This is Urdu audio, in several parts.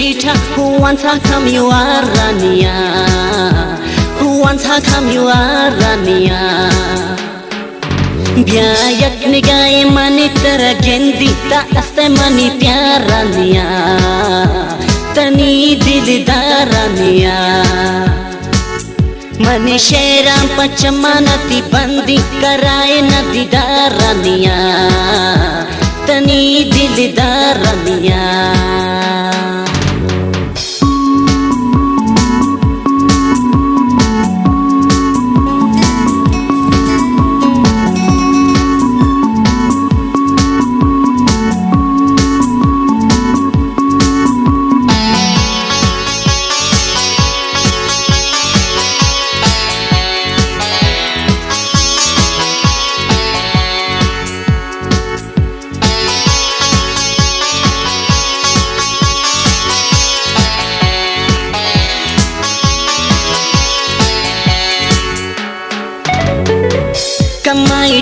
Chita, who wants how come you are Rania? Who wants how come you are Rania? Biayakni gaye mani tera gendi ta aste mani pyaraniya tani dildaraniya mani sheram pachamanati bandi karaye nadi daraniya tani dildaraniya Come my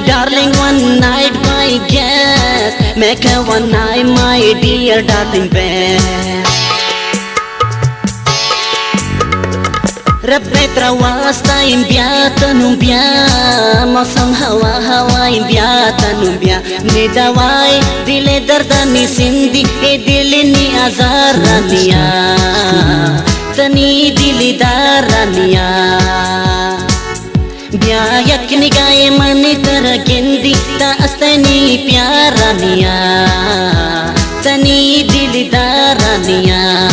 darling one night my guest. Make a one night my dear darling best. ربي ترواستا ينبيا تنبيا موسم هوا هوا ينبيا تنبيا ندواي دل دردني سندي دل ني ازارانيا تني دل دارانيا بیا تنی پیارانیاں تنی دلدارانیاں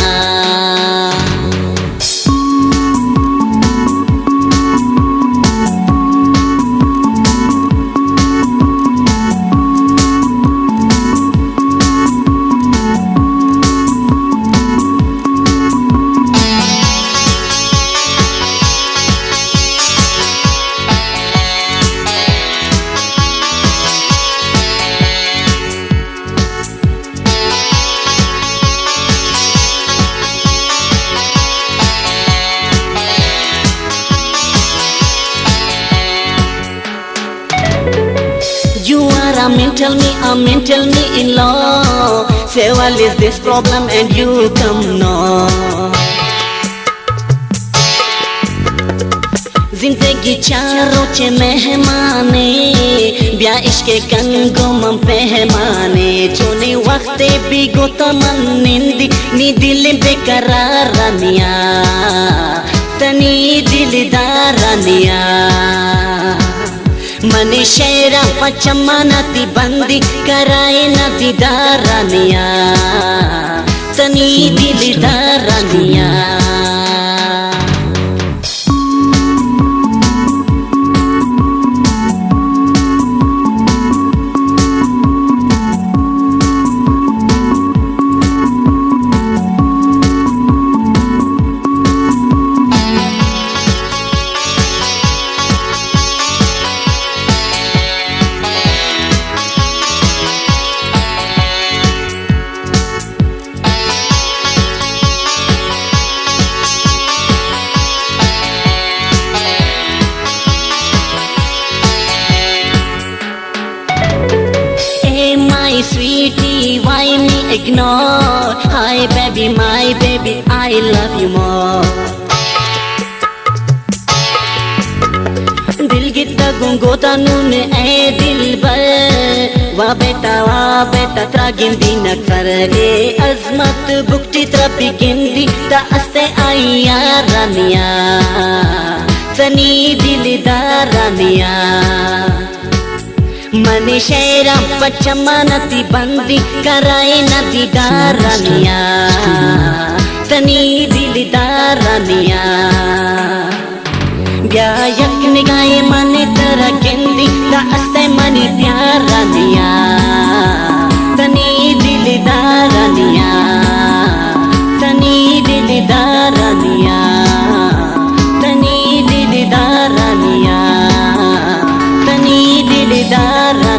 tell me, Amen, tell me in law. Say, well, is this problem and you come now. زندگی چاروں چے مہمانے بیا عشق کنگو من پہمانے چونے وقتے بیگو تمنندی نی دل بے قرارانیا تنی دل دارانیا منی شیرا پچما نتی بندی کرائے نتی دارانیا تنی دل دارانیا ignore. Hi baby, my baby, I love you more. دل کی تگوں گو تنونے اے دل بر وا بیتا وا بیتا ترا گندی نہ کر اے عظمت بکٹی ترا پی گندی تا استے آئی رانیا تنی دل دا رانیا منی شیر پچمنتی بندی کرائی ندی دیدارانیا تنی دلدارانیا بیا یک نگائے منی ترا گندی دا استے من پیارانیا دار